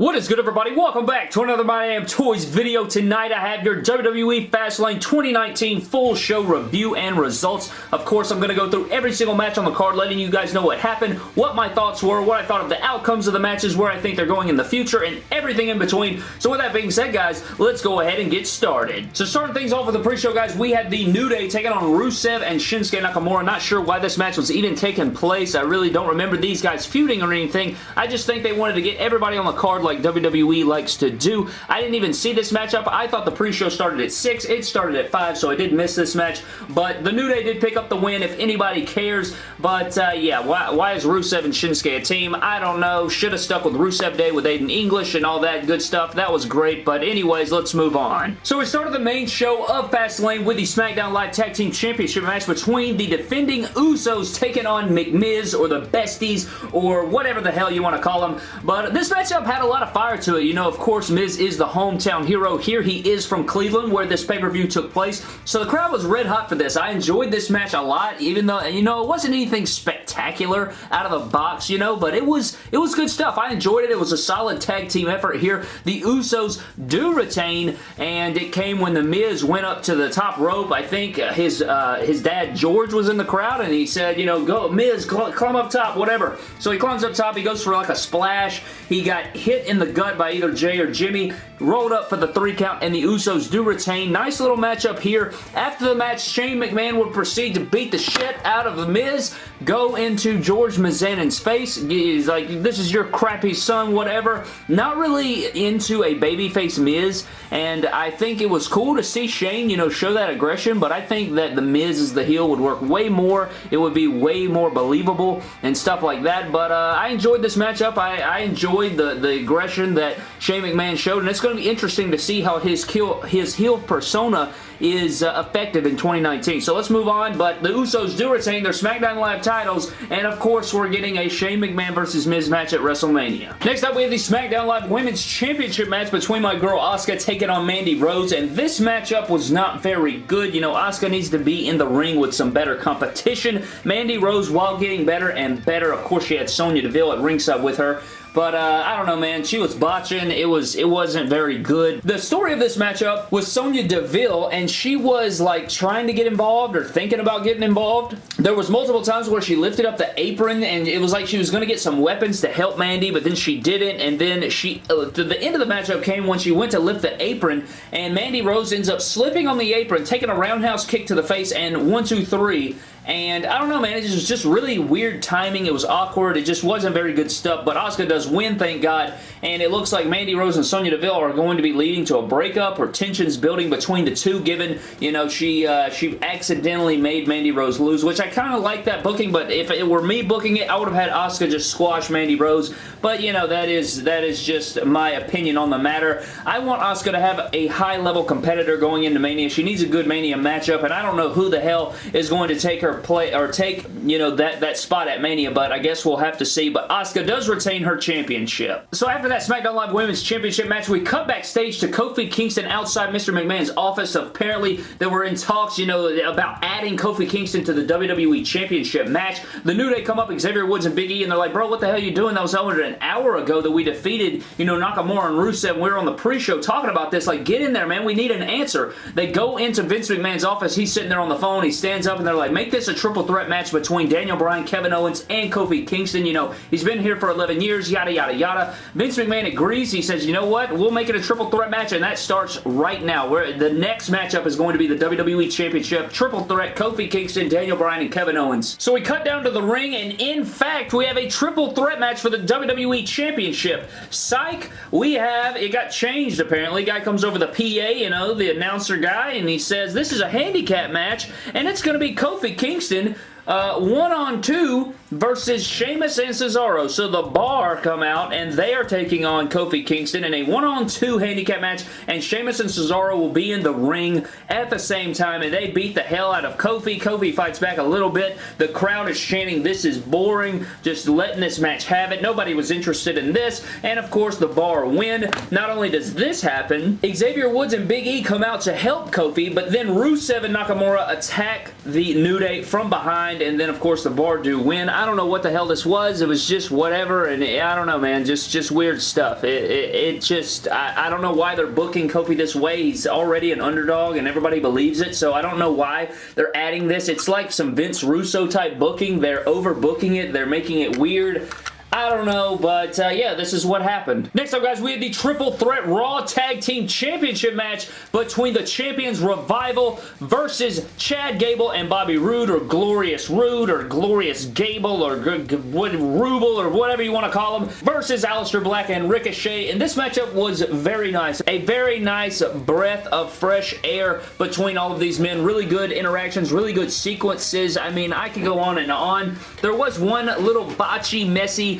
What is good everybody? Welcome back to another My Damn Toys video. Tonight I have your WWE Fastlane 2019 full show review and results. Of course, I'm going to go through every single match on the card, letting you guys know what happened, what my thoughts were, what I thought of the outcomes of the matches, where I think they're going in the future, and everything in between. So with that being said, guys, let's go ahead and get started. So starting things off with the pre-show, guys, we had the New Day taking on Rusev and Shinsuke Nakamura. Not sure why this match was even taking place. I really don't remember these guys feuding or anything. I just think they wanted to get everybody on the card like WWE likes to do. I didn't even see this matchup. I thought the pre-show started at 6. It started at 5, so I did miss this match. But the New Day did pick up the win if anybody cares. But uh, yeah, why, why is Rusev and Shinsuke a team? I don't know. Should have stuck with Rusev Day with Aiden English and all that good stuff. That was great. But anyways, let's move on. So we started the main show of Fastlane with the SmackDown Live Tag Team Championship match between the defending Usos taking on McMiz or the Besties or whatever the hell you want to call them. But this matchup had a lot of fire to it. You know, of course, Miz is the hometown hero here. He is from Cleveland where this pay-per-view took place. So the crowd was red hot for this. I enjoyed this match a lot, even though, you know, it wasn't anything spectacular out of the box, you know, but it was, it was good stuff. I enjoyed it. It was a solid tag team effort here. The Usos do retain, and it came when The Miz went up to the top rope. I think his, uh, his dad, George, was in the crowd, and he said, you know, go, Miz, climb up top, whatever. So he climbs up top. He goes for like a splash. He got hit in the gut by either Jay or Jimmy, rolled up for the three count, and the Usos do retain. Nice little matchup here. After the match, Shane McMahon would proceed to beat the shit out of The Miz, go into George Mizanin's face. He's like, this is your crappy son, whatever. Not really into a babyface Miz, and I think it was cool to see Shane, you know, show that aggression, but I think that The Miz as the heel would work way more. It would be way more believable and stuff like that, but uh, I enjoyed this matchup. I, I enjoyed the, the aggression that Shane McMahon showed, and it's going to be interesting to see how his, kill, his heel persona is uh, effective in 2019. So let's move on, but the Usos do retain their SmackDown Live titles, and of course we're getting a Shane McMahon versus Miz match at WrestleMania. Next up, we have the SmackDown Live Women's Championship match between my girl Asuka taking on Mandy Rose, and this matchup was not very good. You know, Asuka needs to be in the ring with some better competition. Mandy Rose, while getting better and better, of course she had Sonya Deville at ringside with her, but uh, I don't know, man. She was botching. It was it wasn't very good. The story of this matchup was Sonya Deville, and she was like trying to get involved or thinking about getting involved. There was multiple times where she lifted up the apron, and it was like she was going to get some weapons to help Mandy, but then she didn't, and then she uh, the end of the matchup came when she went to lift the apron, and Mandy Rose ends up slipping on the apron, taking a roundhouse kick to the face, and one, two, three, and I don't know, man. It was just really weird timing. It was awkward. It just wasn't very good stuff. But Asuka does win, thank God. And it looks like Mandy Rose and Sonya Deville are going to be leading to a breakup or tensions building between the two, given, you know, she uh, she accidentally made Mandy Rose lose, which I kind of like that booking. But if it were me booking it, I would have had Asuka just squash Mandy Rose. But, you know, that is that is just my opinion on the matter. I want Asuka to have a high-level competitor going into Mania. She needs a good Mania matchup, and I don't know who the hell is going to take her play or take, you know, that, that spot at Mania, but I guess we'll have to see. But Asuka does retain her championship. So after that SmackDown Live Women's Championship match, we cut backstage to Kofi Kingston outside Mr. McMahon's office. Apparently, they were in talks, you know, about adding Kofi Kingston to the WWE Championship match. The New Day come up, Xavier Woods and Big E, and they're like, bro, what the hell are you doing? That was over an hour ago that we defeated, you know, Nakamura and Rusev. And we were on the pre-show talking about this. Like, get in there, man. We need an answer. They go into Vince McMahon's office. He's sitting there on the phone. He stands up, and they're like, make this a triple threat match between Daniel Bryan, Kevin Owens, and Kofi Kingston. You know, he's been here for 11 years, yada, yada, yada. Vince McMahon agrees. He says, you know what? We'll make it a triple threat match, and that starts right now. Where the next matchup is going to be the WWE Championship triple threat, Kofi Kingston, Daniel Bryan, and Kevin Owens. So we cut down to the ring, and in fact, we have a triple threat match for the WWE Championship. Psych, we have, it got changed apparently. Guy comes over the PA, you know, the announcer guy, and he says, this is a handicap match, and it's going to be Kofi Kingston Kingston uh, one on two versus Sheamus and Cesaro. So the Bar come out and they are taking on Kofi Kingston in a one on two handicap match and Sheamus and Cesaro will be in the ring at the same time and they beat the hell out of Kofi. Kofi fights back a little bit. The crowd is chanting this is boring. Just letting this match have it. Nobody was interested in this and of course the Bar win. Not only does this happen, Xavier Woods and Big E come out to help Kofi but then Rusev and Nakamura attack the New Day from behind and then of course the bar do win. I don't know what the hell this was. It was just whatever, and it, I don't know, man. Just just weird stuff. It, it, it just, I, I don't know why they're booking Kofi this way. He's already an underdog, and everybody believes it, so I don't know why they're adding this. It's like some Vince Russo type booking. They're overbooking it. They're making it weird. I don't know, but uh, yeah, this is what happened. Next up, guys, we have the Triple Threat Raw Tag Team Championship match between the Champions Revival versus Chad Gable and Bobby Roode, or Glorious Roode, or Glorious Gable, or Ruble, or whatever you want to call them, versus Aleister Black and Ricochet, and this matchup was very nice. A very nice breath of fresh air between all of these men. Really good interactions, really good sequences. I mean, I could go on and on. There was one little botchy, messy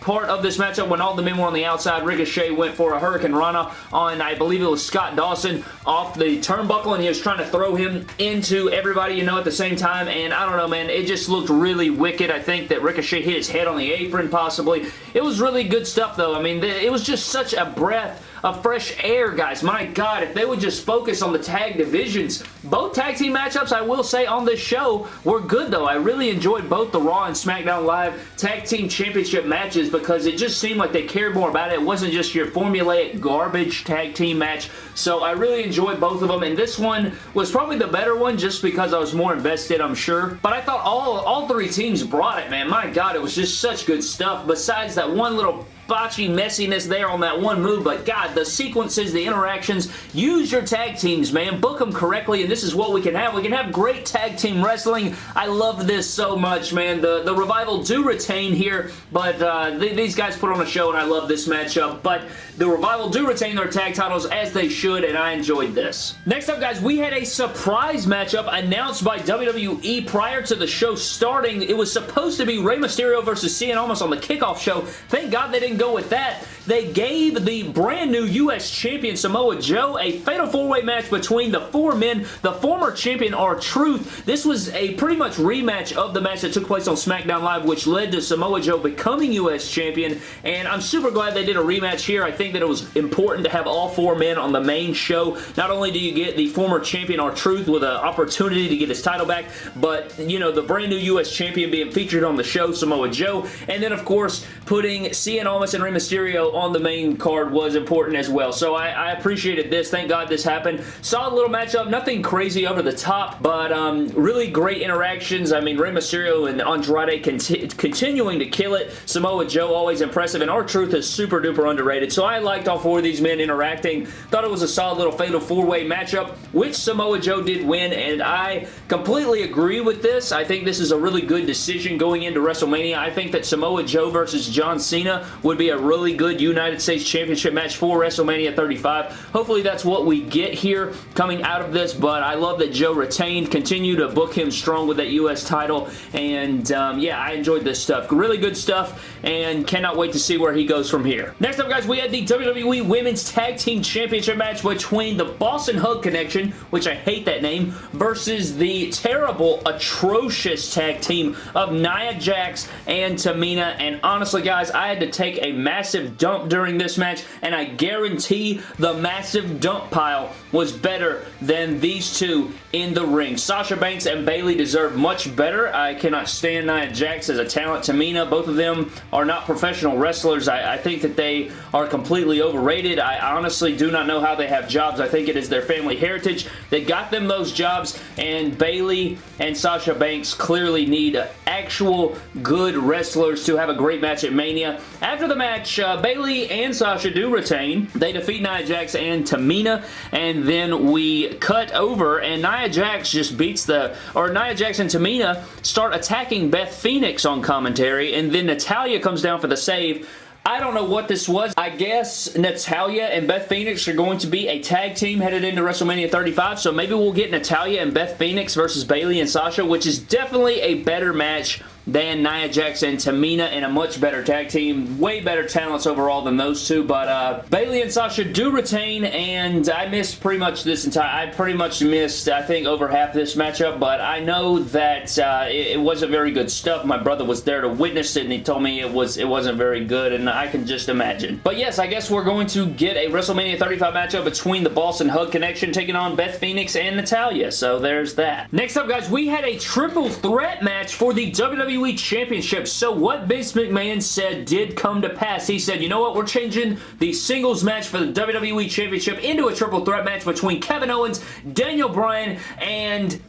part of this matchup when all the men were on the outside. Ricochet went for a Hurricanrana on, I believe it was Scott Dawson, off the turnbuckle, and he was trying to throw him into everybody, you know, at the same time, and I don't know, man, it just looked really wicked. I think that Ricochet hit his head on the apron, possibly. It was really good stuff, though. I mean, it was just such a breath of fresh air, guys. My God, if they would just focus on the tag divisions. Both tag team matchups, I will say, on this show were good, though. I really enjoyed both the Raw and SmackDown Live tag team championship matches because it just seemed like they cared more about it. It wasn't just your formulaic garbage tag team match. So I really enjoyed both of them, and this one was probably the better one just because I was more invested, I'm sure. But I thought all, all three teams brought it, man. My God, it was just such good stuff. Besides that one little botchy messiness there on that one move, but God, the sequences, the interactions, use your tag teams, man. Book them correctly, and this is what we can have. We can have great tag team wrestling. I love this so much, man. The, the Revival do retain here, but uh, th these guys put on a show, and I love this matchup, but the Revival do retain their tag titles as they should, and I enjoyed this. Next up, guys, we had a surprise matchup announced by WWE prior to the show starting. It was supposed to be Rey Mysterio versus Cien Almas on the kickoff show. Thank God they didn't go with that. They gave the brand new U.S. champion Samoa Joe a fatal four-way match between the four men. The former champion R-Truth. This was a pretty much rematch of the match that took place on SmackDown Live, which led to Samoa Joe becoming U.S. champion, and I'm super glad they did a rematch here. I think that it was important to have all four men on the main show. Not only do you get the former champion R-Truth with an opportunity to get his title back, but, you know, the brand new U.S. champion being featured on the show, Samoa Joe, and then, of course, putting Cien Almas and Rey Mysterio on the main card was important as well. So I, I appreciated this. Thank God this happened. Solid little matchup. Nothing crazy over the top, but um, really great interactions. I mean, Rey Mysterio and Andrade conti continuing to kill it. Samoa Joe always impressive, and R-Truth is super duper underrated. So I liked all four of these men interacting. Thought it was a solid little fatal four-way matchup, which Samoa Joe did win, and I completely agree with this. I think this is a really good decision going into WrestleMania. I think that Samoa Joe versus John Cena would be a really good United States Championship match for WrestleMania 35. Hopefully that's what we get here coming out of this, but I love that Joe retained. Continue to book him strong with that U.S. title, and um, yeah, I enjoyed this stuff. Really good stuff, and cannot wait to see where he goes from here. Next up, guys, we had the WWE Women's Tag Team Championship match between the Boss 'n' Hug Connection, which I hate that name, versus the terrible, atrocious tag team of Nia Jax and Tamina, and honestly, guys, I had to take a massive dump during this match, and I guarantee the massive dump pile was better than these two in the ring. Sasha Banks and Bayley deserve much better. I cannot stand Nia Jax as a talent. Tamina, both of them are not professional wrestlers. I, I think that they are completely overrated. I honestly do not know how they have jobs. I think it is their family heritage that got them those jobs, and Bayley and Sasha Banks clearly need actual good wrestlers to have a great match at Mania. After the match, uh, Bayley and Sasha do retain. They defeat Nia Jax and Tamina, and then we cut over, and Nia Jax just beats the, or Nia Jax and Tamina start attacking Beth Phoenix on commentary, and then Natalya comes down for the save, I don't know what this was. I guess Natalya and Beth Phoenix are going to be a tag team headed into WrestleMania 35, so maybe we'll get Natalya and Beth Phoenix versus Bayley and Sasha, which is definitely a better match than Nia Jax and Tamina in a much better tag team. Way better talents overall than those two, but uh, Bayley and Sasha do retain, and I missed pretty much this entire... I pretty much missed, I think, over half this matchup, but I know that uh, it, it, wasn't very good stuff. My brother was there to witness it, and he told me it, was, it wasn't very good, and I can just imagine. But yes, I guess we're going to get a WrestleMania 35 matchup between the Boss and Hug Connection taking on Beth Phoenix and Natalya, so there's that. Next up, guys, we had a triple threat match for the WWE Championship. So what Vince McMahon said did come to pass. He said, you know what, we're changing the singles match for the WWE Championship into a triple threat match between Kevin Owens, Daniel Bryan, and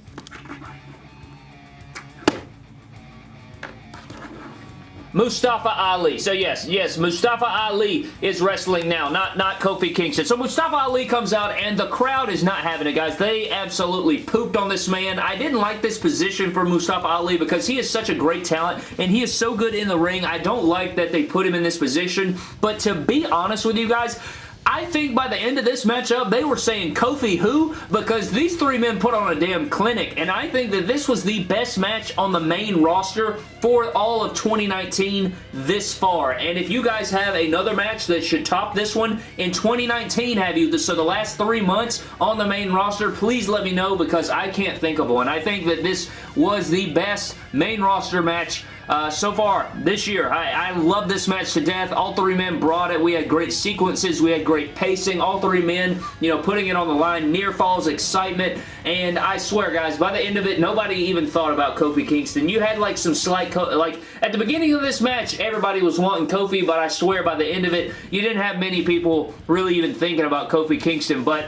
Mustafa Ali. So yes, yes, Mustafa Ali is wrestling now, not, not Kofi Kingston. So Mustafa Ali comes out and the crowd is not having it, guys. They absolutely pooped on this man. I didn't like this position for Mustafa Ali because he is such a great talent and he is so good in the ring. I don't like that they put him in this position, but to be honest with you guys, I think by the end of this matchup, they were saying Kofi who? Because these three men put on a damn clinic, and I think that this was the best match on the main roster for all of 2019 this far. And if you guys have another match that should top this one in 2019, have you? So the last three months on the main roster, please let me know because I can't think of one. I think that this was the best main roster match uh, so far this year. I, I love this match to death. All three men brought it. We had great sequences. We had great pacing. All three men, you know, putting it on the line. Near falls excitement. And I swear, guys, by the end of it, nobody even thought about Kofi Kingston. You had like some slight, like at the beginning of this match, everybody was wanting Kofi, but I swear by the end of it, you didn't have many people really even thinking about Kofi Kingston. But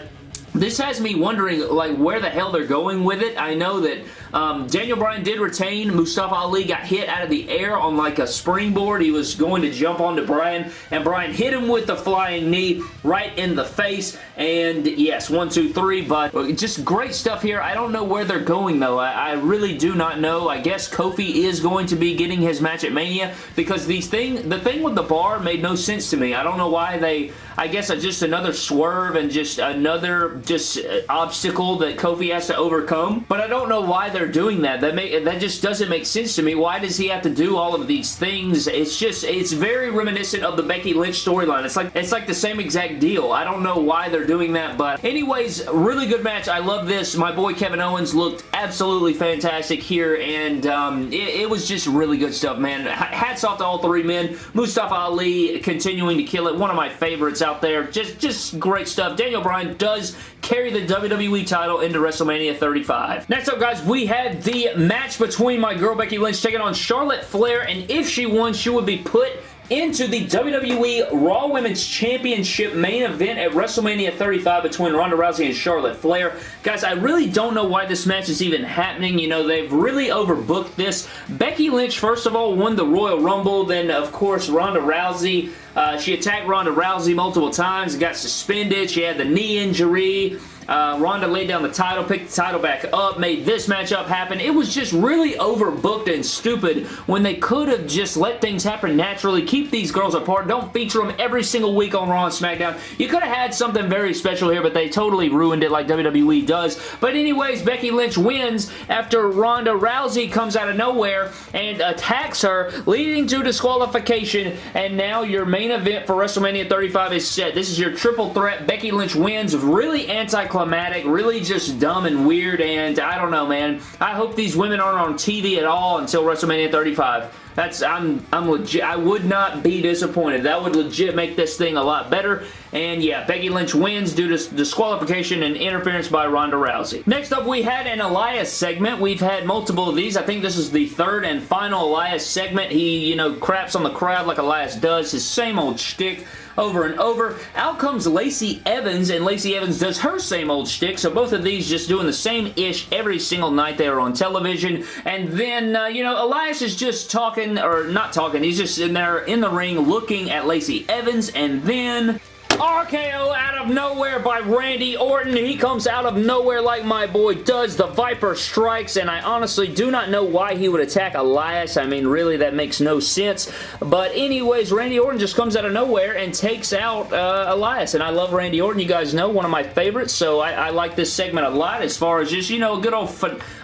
this has me wondering like where the hell they're going with it. I know that um, Daniel Bryan did retain. Mustafa Ali got hit out of the air on like a springboard. He was going to jump onto Bryan, and Bryan hit him with the flying knee right in the face. And yes, one, two, three, but just great stuff here. I don't know where they're going though. I, I really do not know. I guess Kofi is going to be getting his match at Mania because these thing, the thing with the bar made no sense to me. I don't know why they, I guess just another swerve and just another just uh, obstacle that Kofi has to overcome. But I don't know why they're they're doing that. That make, that just doesn't make sense to me. Why does he have to do all of these things? It's just, it's very reminiscent of the Becky Lynch storyline. It's like, it's like the same exact deal. I don't know why they're doing that, but anyways, really good match. I love this. My boy Kevin Owens looked absolutely fantastic here, and um, it, it was just really good stuff, man. Hats off to all three men. Mustafa Ali continuing to kill it. One of my favorites out there. Just, just great stuff. Daniel Bryan does carry the WWE title into WrestleMania 35. Next up, guys, we had the match between my girl Becky Lynch taking on Charlotte Flair, and if she won, she would be put into the WWE Raw Women's Championship main event at WrestleMania 35 between Ronda Rousey and Charlotte Flair. Guys, I really don't know why this match is even happening. You know, they've really overbooked this. Becky Lynch, first of all, won the Royal Rumble. Then, of course, Ronda Rousey. Uh, she attacked Ronda Rousey multiple times, got suspended. She had the knee injury. Uh, Ronda laid down the title, picked the title back up, made this matchup happen. It was just really overbooked and stupid when they could have just let things happen naturally. Keep these girls apart. Don't feature them every single week on Raw and SmackDown. You could have had something very special here, but they totally ruined it like WWE does. But anyways, Becky Lynch wins after Ronda Rousey comes out of nowhere and attacks her, leading to disqualification, and now your main event for WrestleMania 35 is set. This is your triple threat. Becky Lynch wins. Really anti anticlimactic, really just dumb and weird, and I don't know, man. I hope these women aren't on TV at all until WrestleMania 35. That's I'm I'm legit. I would not be disappointed. That would legit make this thing a lot better. And yeah, Becky Lynch wins due to disqualification and interference by Ronda Rousey. Next up, we had an Elias segment. We've had multiple of these. I think this is the third and final Elias segment. He, you know, craps on the crowd like Elias does. His same old shtick over and over. Out comes Lacey Evans, and Lacey Evans does her same old shtick, so both of these just doing the same-ish every single night they are on television. And then, uh, you know, Elias is just talking, or not talking, he's just in there in the ring looking at Lacey Evans, and then RKO out of nowhere by Randy Orton. He comes out of nowhere like my boy does. The Viper strikes, and I honestly do not know why he would attack Elias. I mean, really, that makes no sense. But anyways, Randy Orton just comes out of nowhere and takes out uh, Elias, and I love Randy Orton. You guys know, one of my favorites, so I, I like this segment a lot as far as just, you know, a good old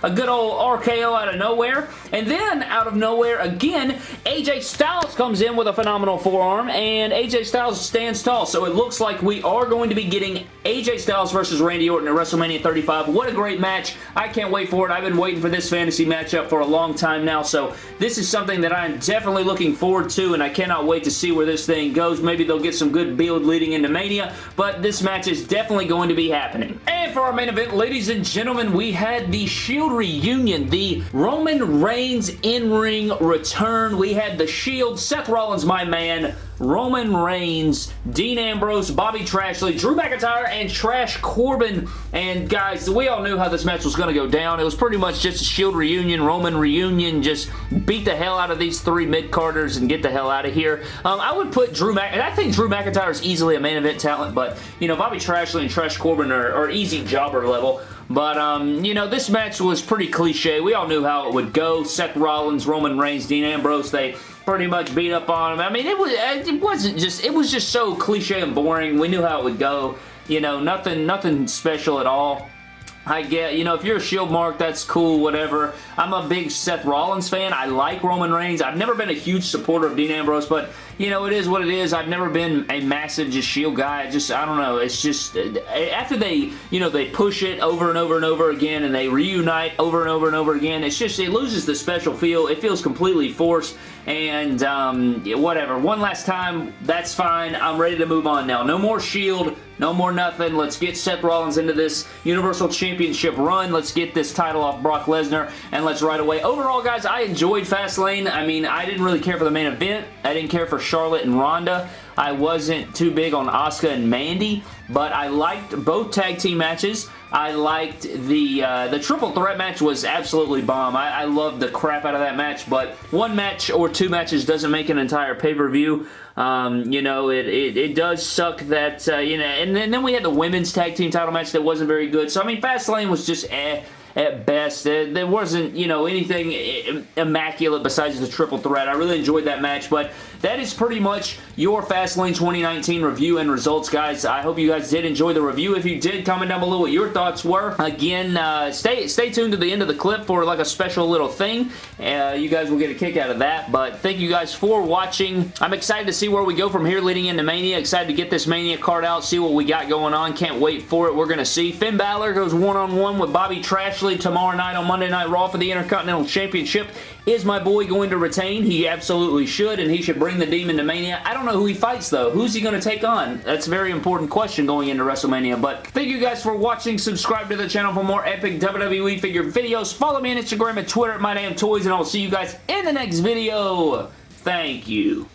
a good old RKO out of nowhere. And then, out of nowhere, again, AJ Styles comes in with a phenomenal forearm, and AJ Styles stands tall. So it looks like we are going to be getting AJ Styles versus Randy Orton at WrestleMania 35. What a great match. I can't wait for it. I've been waiting for this fantasy matchup for a long time now, so this is something that I'm definitely looking forward to, and I cannot wait to see where this thing goes. Maybe they'll get some good build leading into Mania, but this match is definitely going to be happening. And for our main event, ladies and gentlemen, we had the Shield reunion, the Roman Reigns in-ring return. We had the Shield, Seth Rollins, my man, Roman Reigns, Dean Ambrose, Bobby Trashley, Drew McIntyre, and Trash Corbin. And guys, we all knew how this match was going to go down. It was pretty much just a Shield reunion, Roman reunion, just beat the hell out of these three mid-carders and get the hell out of here. Um, I would put Drew Mc... I think Drew McIntyre is easily a main event talent, but, you know, Bobby Trashley and Trash Corbin are, are easy jobber level. But, um, you know, this match was pretty cliche. We all knew how it would go. Seth Rollins, Roman Reigns, Dean Ambrose, they pretty much beat up on him. I mean, it was it wasn't just it was just so cliche and boring. We knew how it would go. You know, nothing nothing special at all. I get, you know, if you're a Shield mark, that's cool, whatever. I'm a big Seth Rollins fan. I like Roman Reigns. I've never been a huge supporter of Dean Ambrose, but, you know, it is what it is. I've never been a massive just Shield guy. Just, I don't know. It's just, after they, you know, they push it over and over and over again and they reunite over and over and over again, it's just, it loses the special feel. It feels completely forced and um, whatever. One last time, that's fine. I'm ready to move on now. No more Shield. No more nothing. Let's get Seth Rollins into this Universal Championship run. Let's get this title off Brock Lesnar, and let's right away. Overall, guys, I enjoyed Fastlane. I mean, I didn't really care for the main event. I didn't care for Charlotte and Ronda. I wasn't too big on Asuka and Mandy, but I liked both tag team matches. I liked the uh, the triple threat match was absolutely bomb. I, I loved the crap out of that match, but one match or two matches doesn't make an entire pay-per-view. Um, you know, it, it, it, does suck that, uh, you know, and then, and then we had the women's tag team title match that wasn't very good. So, I mean, Fastlane was just eh at best. There wasn't, you know, anything immaculate besides the triple threat. I really enjoyed that match, but that is pretty much your Fastlane 2019 review and results, guys. I hope you guys did enjoy the review. If you did, comment down below what your thoughts were. Again, uh, stay stay tuned to the end of the clip for like a special little thing. Uh, you guys will get a kick out of that, but thank you guys for watching. I'm excited to see where we go from here leading into Mania. Excited to get this Mania card out, see what we got going on. Can't wait for it. We're going to see. Finn Balor goes one-on-one -on -one with Bobby Trashley tomorrow night on Monday Night Raw for the Intercontinental Championship. Is my boy going to retain? He absolutely should, and he should bring the Demon to Mania. I don't know who he fights, though. Who's he going to take on? That's a very important question going into WrestleMania, but thank you guys for watching. Subscribe to the channel for more epic WWE figure videos. Follow me on Instagram and Twitter at MyDamnToys, and I'll see you guys in the next video. Thank you.